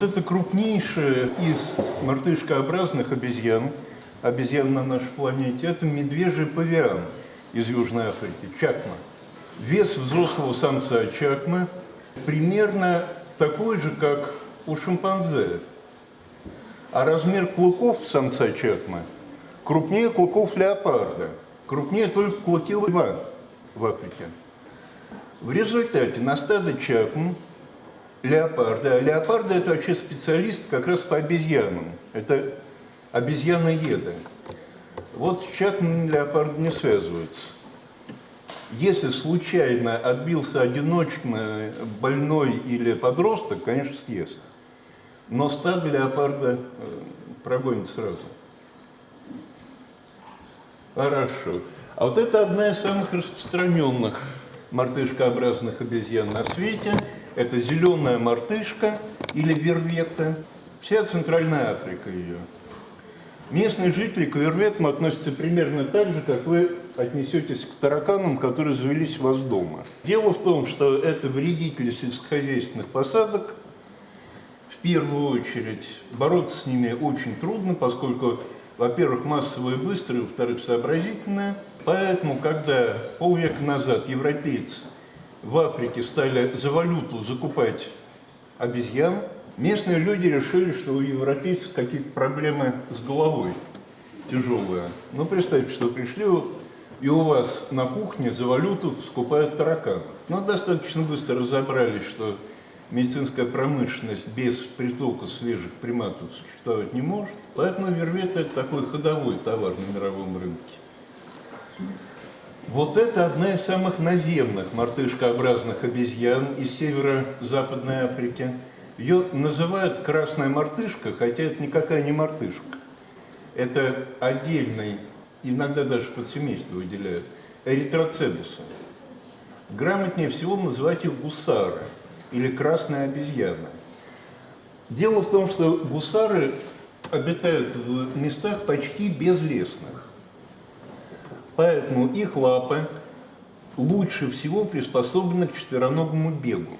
Это крупнейшая из мартышкообразных обезьян, обезьян на нашей планете, это медвежий павиан из Южной Африки, чакма. Вес взрослого самца чакмы примерно такой же, как у шимпанзе. А размер клыков самца чакмы крупнее клыков леопарда, крупнее только клыки льва в Африке. В результате на стадо чакм леопарда. А леопарды – это вообще специалист как раз по обезьянам. Это обезьяноеды. Вот с чакмами леопард не связываются. Если случайно отбился одиночка, больной или подросток, конечно, съест. Но стадо леопарда э, прогонит сразу. Хорошо. А вот это одна из самых распространенных мартышкообразных обезьян на свете – это зеленая мартышка или вервета. Вся Центральная Африка ее. Местные жители к верветам относятся примерно так же, как вы отнесетесь к тараканам, которые завелись у вас дома. Дело в том, что это вредители сельскохозяйственных посадок. В первую очередь бороться с ними очень трудно, поскольку, во-первых, массовые быстрые, во-вторых, сообразительные. Поэтому, когда полвека назад европейцы в Африке стали за валюту закупать обезьян, местные люди решили, что у европейцев какие-то проблемы с головой тяжелые. Ну, представьте, что пришли и у вас на кухне за валюту скупают тараканов. Но достаточно быстро разобрались, что медицинская промышленность без притока свежих приматов существовать не может. Поэтому вервет – это такой ходовой товар на мировом рынке. Вот это одна из самых наземных мартышкообразных обезьян из северо-западной Африки. Ее называют красная мартышка, хотя это никакая не мартышка. Это отдельный, иногда даже подсемейство выделяют, эритроцебусы. Грамотнее всего называть их гусары или красная обезьяна. Дело в том, что гусары обитают в местах почти безлесных. Поэтому их лапы лучше всего приспособлены к четвероногому бегу.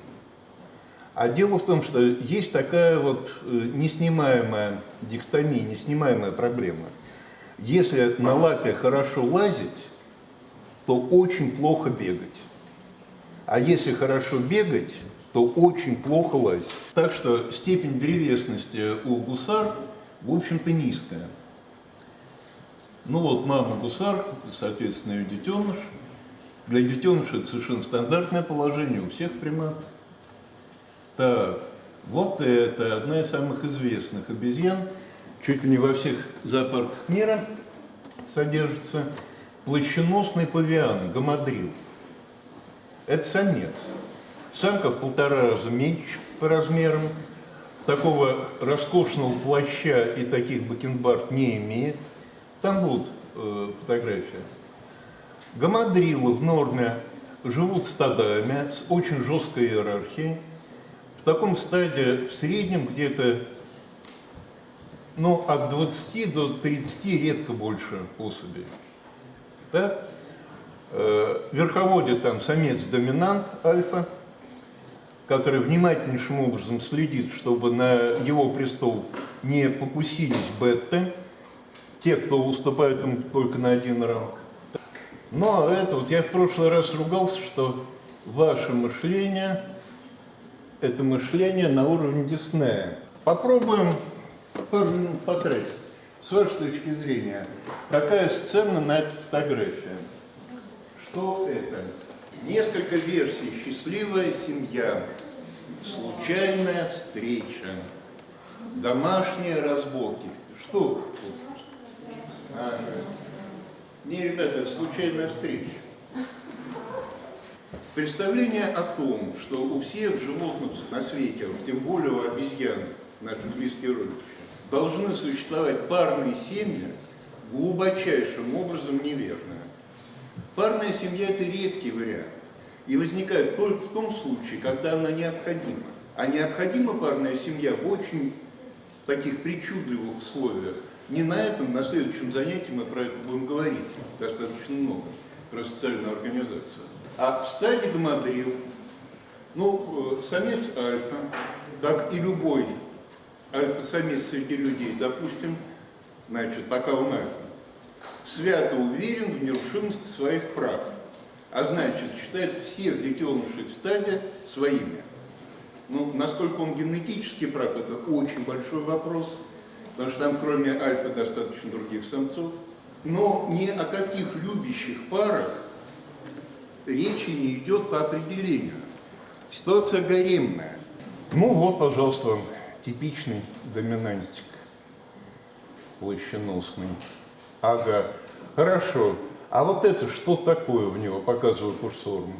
А дело в том, что есть такая вот э, неснимаемая дихтомия, неснимаемая проблема. Если на лапе хорошо лазить, то очень плохо бегать. А если хорошо бегать, то очень плохо лазить. Так что степень древесности у гусар, в общем-то, низкая. Ну вот мама гусар, соответственно, ее детеныш. Для детеныша это совершенно стандартное положение у всех примат. Так, вот это одна из самых известных обезьян. Чуть ли не во всех зоопарках мира содержится плащеносный павиан, гамадрил. Это самец. Самка в полтора раза меньше по размерам. Такого роскошного плаща и таких бакенбард не имеет. Там будут э, фотографии. Гамадрилы в норме живут стадами с очень жесткой иерархией. В таком стадии в среднем где-то ну, от 20 до 30, редко больше особей. Да? Э, верховодит там самец-доминант альфа, который внимательнейшим образом следит, чтобы на его престол не покусились бетты, те, кто уступают им только на один ранг. Но это вот я в прошлый раз ругался, что ваше мышление – это мышление на уровне Диснея. Попробуем потратить. С вашей точки зрения, какая сцена на этой фотографии? Что это? Несколько версий. Счастливая семья, случайная встреча, домашние разборки. Что а, не, ребята, случайная встреча. Представление о том, что у всех животных на свете, тем более у обезьян, наших близких родичей, должны существовать парные семьи, глубочайшим образом неверно. Парная семья – это редкий вариант. И возникает только в том случае, когда она необходима. А необходима парная семья в очень таких причудливых условиях, не на этом, на следующем занятии мы про это будем говорить достаточно много, про социальную организацию. А в стадии гамадрил, ну, э, самец альфа, как и любой альфа-самец среди людей, допустим, значит, пока он альфа, свято уверен в нерушимости своих прав, а значит, считает всех детенышей в стаде своими. Ну, насколько он генетически прав, это очень большой вопрос, потому что там кроме альфа достаточно других самцов. Но ни о каких любящих парах речи не идет по определению. Ситуация гаремная. Ну вот, пожалуйста, типичный доминантик площеносный. Ага, хорошо. А вот это что такое в него, показываю курсором?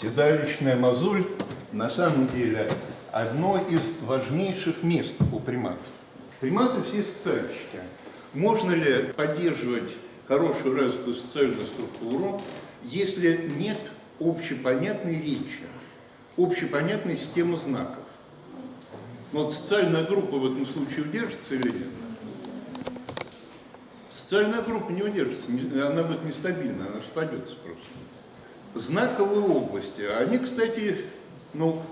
Седалищная мозоль на самом деле одно из важнейших мест у приматов. Приматы все социальщики. Можно ли поддерживать хорошую развитую социальную структуру, если нет общепонятной речи, общепонятной системы знаков? Но вот социальная группа в этом случае удержится или нет? Социальная группа не удержится, она будет нестабильна, она распадется просто. Знаковые области, они, кстати, ну,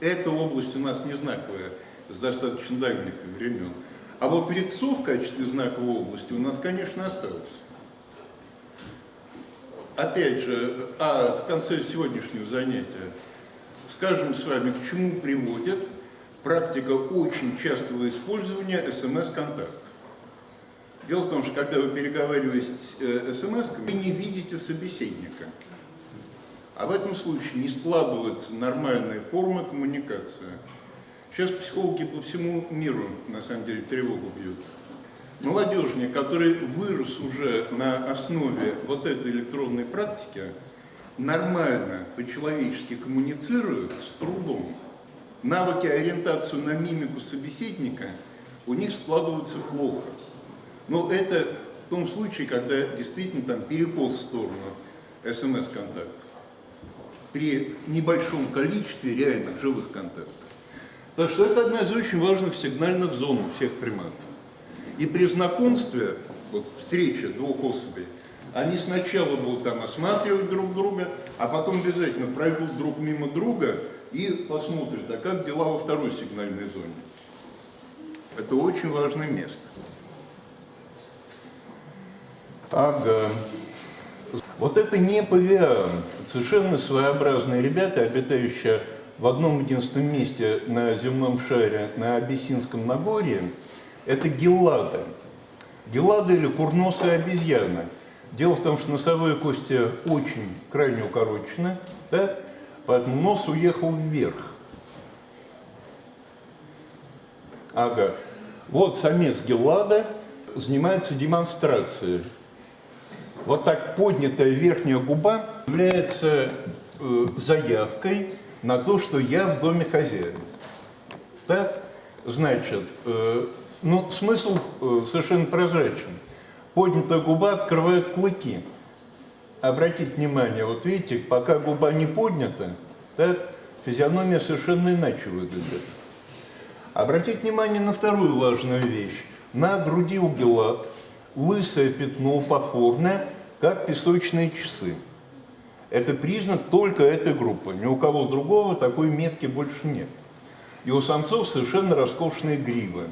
эта область у нас не знаковая с достаточно дальних времен. А вот лицо в качестве знаковой области у нас, конечно, осталось. Опять же, а в конце сегодняшнего занятия скажем с вами, к чему приводит практика очень частого использования смс-контактов. Дело в том, что когда вы переговариваетесь э, смс, вы не видите собеседника. А в этом случае не складывается нормальная форма коммуникации. Сейчас психологи по всему миру, на самом деле, тревогу бьют. Молодежник, который вырос уже на основе вот этой электронной практики, нормально, по-человечески коммуницирует с трудом. Навыки ориентации на мимику собеседника у них складываются плохо. Но это в том случае, когда действительно там перекос в сторону смс-контактов. При небольшом количестве реальных живых контактов. Так что это одна из очень важных сигнальных зон у всех приматов. И при знакомстве, вот встреча двух особей, они сначала будут там осматривать друг друга, а потом обязательно пройдут друг мимо друга и посмотрят, а как дела во второй сигнальной зоне. Это очень важное место. Ага. Вот это не павиан. Совершенно своеобразные ребята, обитающие в одном единственном месте на земном шаре, на Абиссинском Нагорье, это геллады. Геллады или курносые обезьяны. Дело в том, что носовые кости очень крайне укорочены, да? поэтому нос уехал вверх. Ага. Вот самец геллада занимается демонстрацией вот так поднятая верхняя губа является э, заявкой на то, что я в доме хозяин. Так? Значит, э, ну, смысл э, совершенно прозрачен. Поднятая губа открывает клыки. Обратите внимание, вот видите, пока губа не поднята, так, физиономия совершенно иначе выглядит. Обратите внимание на вторую важную вещь. На груди у гелат лысое пятно упоформное, как песочные часы. Это признак только этой группы. Ни у кого другого такой метки больше нет. И у самцов совершенно роскошные гривы.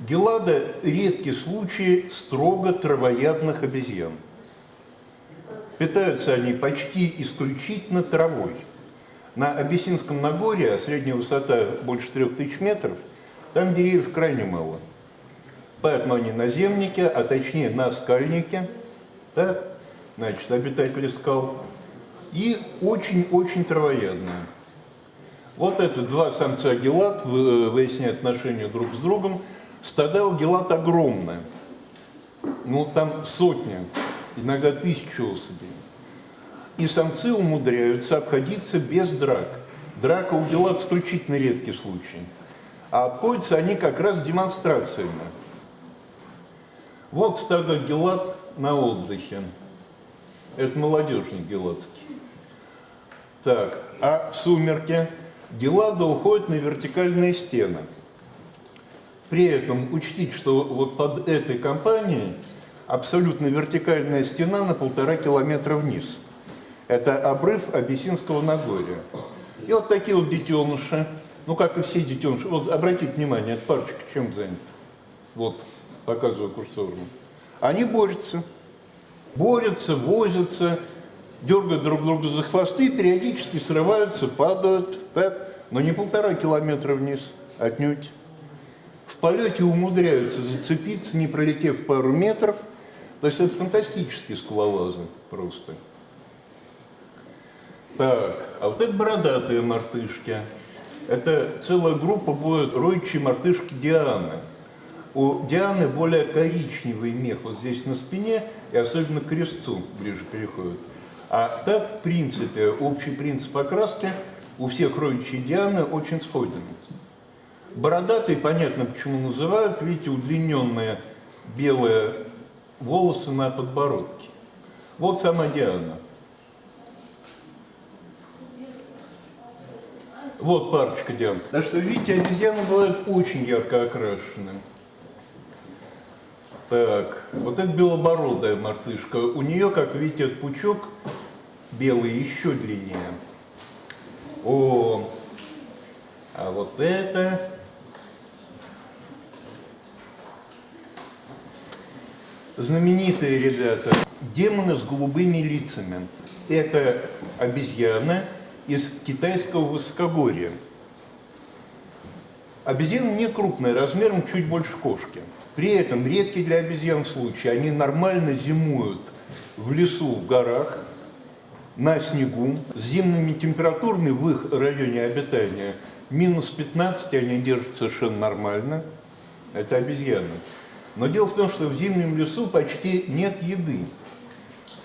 Гелада – редкий случай строго травоядных обезьян. Питаются они почти исключительно травой. На Абиссинском Нагорье, а средняя высота больше 3000 метров, там деревьев крайне мало. Поэтому они наземники, а точнее наскальники – да? значит, обитатели скал, и очень-очень травоядные. Вот это два самца гелат, э, выясняют отношения друг с другом. Стада у гелат огромные. Ну, там сотни, иногда тысячи особей. И самцы умудряются обходиться без драк. Драка у гелат исключительно редкий случай. А обходятся они как раз демонстрациями. Вот стадо гелат на отдыхе. Это молодежный геладский. Так, а в сумерке Гелада уходит на вертикальные стены. При этом учтите, что вот под этой компанией абсолютно вертикальная стена на полтора километра вниз. Это обрыв Абиссинского Нагорья. И вот такие вот детеныши, ну, как и все детеныши. Вот обратите внимание, эта парочка чем занята? Вот, показываю курсором. Они борются. Борются, возятся, дергают друг друга за хвосты, периодически срываются, падают, так, но не полтора километра вниз, отнюдь. В полете умудряются зацепиться, не пролетев пару метров. То есть это фантастические скалолазы просто. Так, а вот это бородатые мартышки. Это целая группа будет роющие мартышки Дианы. У Дианы более коричневый мех вот здесь на спине и особенно к крестцу ближе переходит. А так, в принципе, общий принцип окраски у всех роющих Дианы очень сходен. Бородатые, понятно, почему называют, видите, удлиненные белые волосы на подбородке. Вот сама Диана. Вот парочка Диан. Так что, видите, обезьяны бывают очень ярко окрашены. Так, вот это белобородая мартышка. У нее, как видите, пучок белый еще длиннее. О, а вот это... Знаменитые ребята. Демоны с голубыми лицами. Это обезьяна из китайского высокогорья. Обезьяна не крупная, размером чуть больше кошки. При этом редкий для обезьян случай. Они нормально зимуют в лесу, в горах, на снегу, с зимними температурами в их районе обитания минус 15 они держат совершенно нормально. Это обезьяны. Но дело в том, что в зимнем лесу почти нет еды.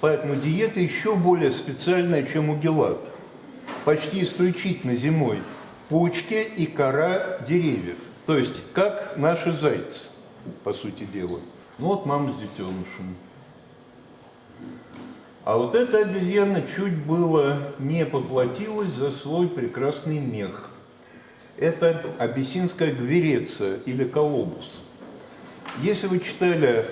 Поэтому диета еще более специальная, чем у гелат почти исключительно зимой почки и кора деревьев. То есть, как наши зайцы, по сути дела. Ну вот мама с детенышем. А вот эта обезьяна чуть было не поплатилась за свой прекрасный мех. Это абиссинская гвереция или колобус. Если вы читали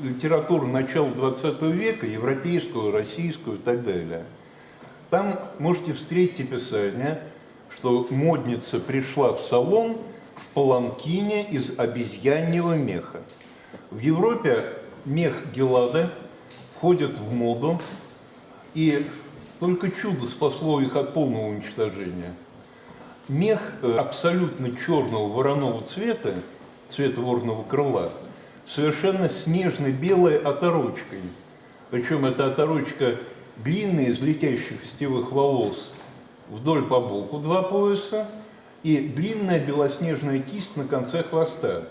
литературу начала 20 века, европейскую, российскую и так далее – там можете встретить описание, что модница пришла в салон в паланкине из обезьяньего меха. В Европе мех Гелада входит в моду, и только чудо спасло их от полного уничтожения. Мех э, абсолютно черного вороного цвета, цвета ворного крыла, совершенно снежно-белой оторочкой. Причем эта оторочка длинные из летящих стевых волос вдоль по боку два пояса и длинная белоснежная кисть на конце хвоста.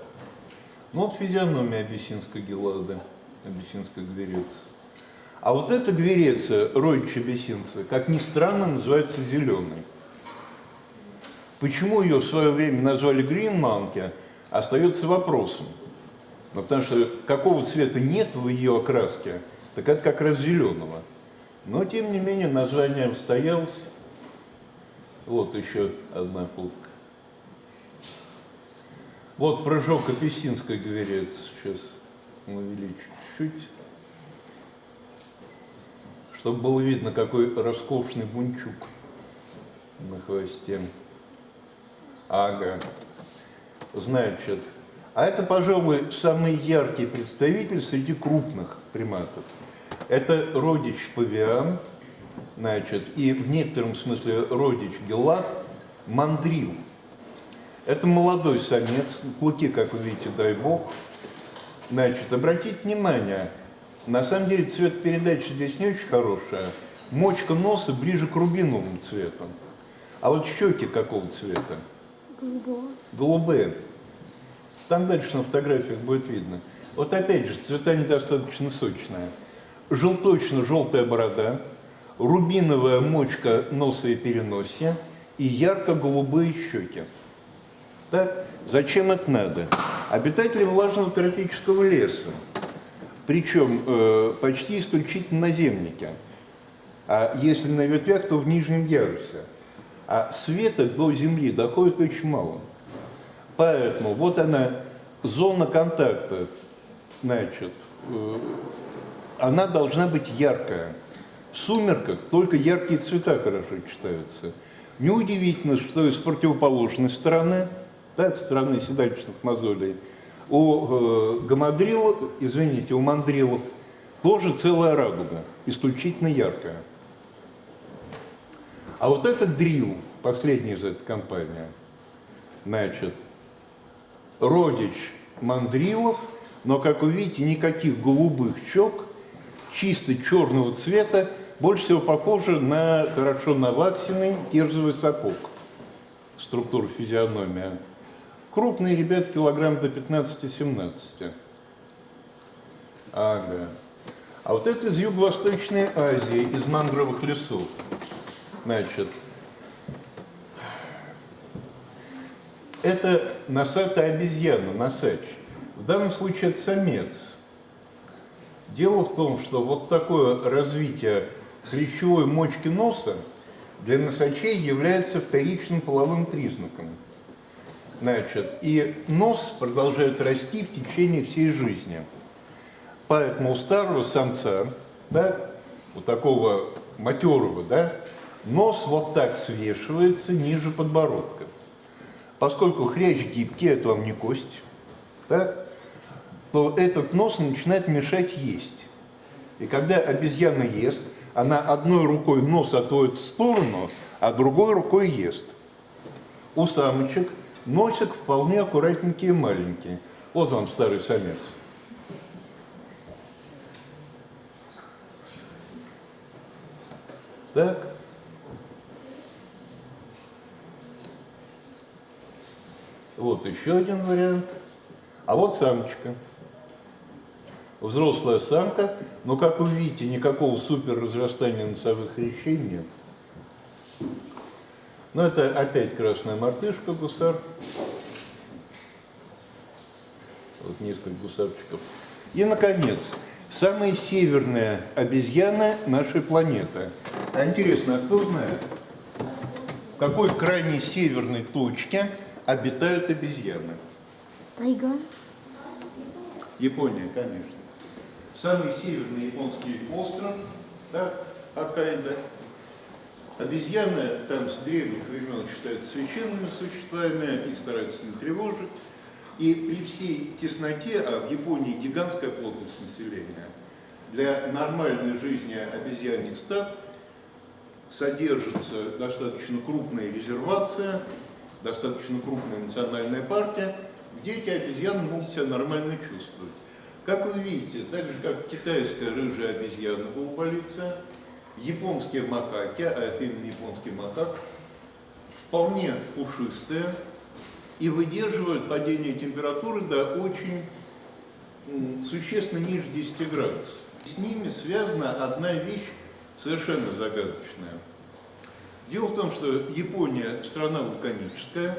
Ну вот физиономия абиссинской гелады, абиссинской гверецы. А вот эта гвереция, родич абиссинца, как ни странно, называется зеленой. Почему ее в свое время назвали гринманки, остается вопросом. Ну, потому что какого цвета нет в ее окраске, так это как раз зеленого. Но, тем не менее, название устоялось. Вот еще одна фотка. Вот прыжок апельсинской гверец. Сейчас увеличу чуть-чуть. Чтобы было видно, какой роскошный бунчук на хвосте. Ага. Значит, а это, пожалуй, самый яркий представитель среди крупных приматов. Это родич павиан, значит, и в некотором смысле родич гелат, мандрил. Это молодой самец, клыки, как вы видите, дай бог. Значит, обратите внимание, на самом деле цвет передачи здесь не очень хорошая. Мочка носа ближе к рубиновому цвету. А вот щеки какого цвета? Голубого. Голубые. Там дальше на фотографиях будет видно. Вот опять же, цвета недостаточно сочные желточно-желтая борода, рубиновая мочка носа и переносия и ярко-голубые щеки. Так, зачем это надо? Обитатели влажного тропического леса, причем э, почти исключительно наземники, а если на ветвях, то в нижнем ярусе. А света до Земли доходит очень мало. Поэтому вот она, зона контакта, значит, э, она должна быть яркая. В сумерках только яркие цвета хорошо читаются. Неудивительно, что с противоположной стороны, так, стороны седалищных мозолей, у э, гамадрилов, извините, у мандрилов тоже целая радуга, исключительно яркая. А вот этот дрил, последний из этой компании, значит, родич мандрилов, но, как вы видите, никаких голубых щек, чисто черного цвета, больше всего похоже на хорошо наваксенный кирзовый сапог, структура физиономия. Крупные ребята килограмм до 15-17. Ага. А вот это из Юго-Восточной Азии, из мангровых лесов. Значит, это носатая обезьяна, носач. В данном случае это самец. Дело в том, что вот такое развитие хрящевой мочки носа для носачей является вторичным половым признаком. Значит, и нос продолжает расти в течение всей жизни. Поэтому у старого самца, да, у такого матерого, да, нос вот так свешивается ниже подбородка. Поскольку хрящ гибкий, это вам не кость, да, то этот нос начинает мешать есть. И когда обезьяна ест, она одной рукой нос отводит в сторону, а другой рукой ест. У самочек носик вполне аккуратненький и маленький. Вот вам старый самец. Так. Вот еще один вариант. А вот самочка взрослая самка, но, как вы видите, никакого супер разрастания носовых хрящей нет. Но это опять красная мартышка, гусар. Вот несколько гусарчиков. И, наконец, самая северная обезьяна нашей планеты. А интересно, а кто знает, в какой крайней северной точке обитают обезьяны? Тайга. Япония, конечно самый северный японский остров, да, Хоккайдо. Обезьяны там с древних времен считаются священными существами, их стараются не тревожить. И при всей тесноте, а в Японии гигантская плотность населения, для нормальной жизни обезьянных стад содержится достаточно крупная резервация, достаточно крупная национальная партия, где эти обезьяны могут себя нормально чувствовать. Как вы видите, так же как китайская рыжая обезьяна полуполиция, японские макаки, а это именно японский макак, вполне пушистые и выдерживают падение температуры до очень существенно ниже 10 градусов. С ними связана одна вещь совершенно загадочная. Дело в том, что Япония страна вулканическая,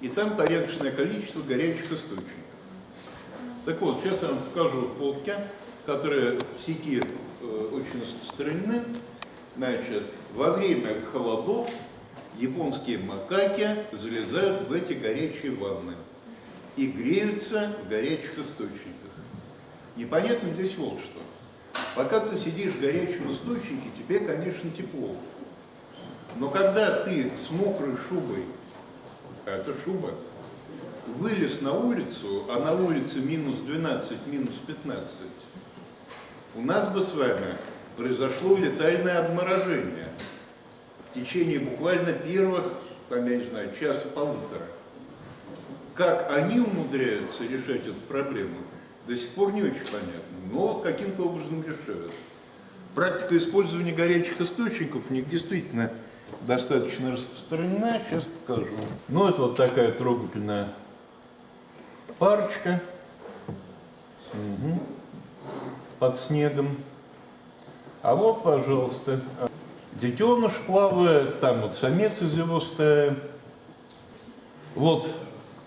и там порядочное количество горячих источников. Так вот, сейчас я вам скажу фотки, которые в сети очень распространены. Значит, во время холодов японские макаки залезают в эти горячие ванны и греются в горячих источниках. Непонятно здесь вот что. Пока ты сидишь в горячем источнике, тебе, конечно, тепло. Но когда ты с мокрой шубой, а это шуба, вылез на улицу, а на улице минус 12, минус 15, у нас бы с вами произошло летальное обморожение в течение буквально первых, там, я не знаю, часа-полутора. Как они умудряются решать эту проблему, до сих пор не очень понятно, но каким-то образом решают. Практика использования горячих источников у них действительно достаточно распространена, сейчас покажу. Ну, это вот такая трогательная парочка угу. Под снегом. А вот, пожалуйста, детеныш плавает, там вот самец из его стаи. Вот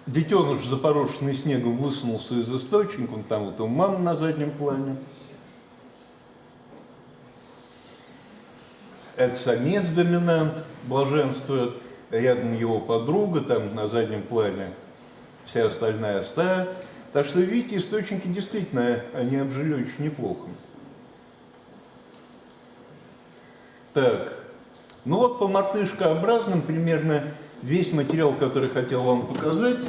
детеныш, запорошенный снегом, высунулся из источника, он там вот у мамы на заднем плане. Это самец доминант, блаженствует, рядом его подруга, там на заднем плане вся остальная стая. Так что, видите, источники действительно, они обжили очень неплохо. Так, Ну вот по мартышкообразным примерно весь материал, который хотел вам показать.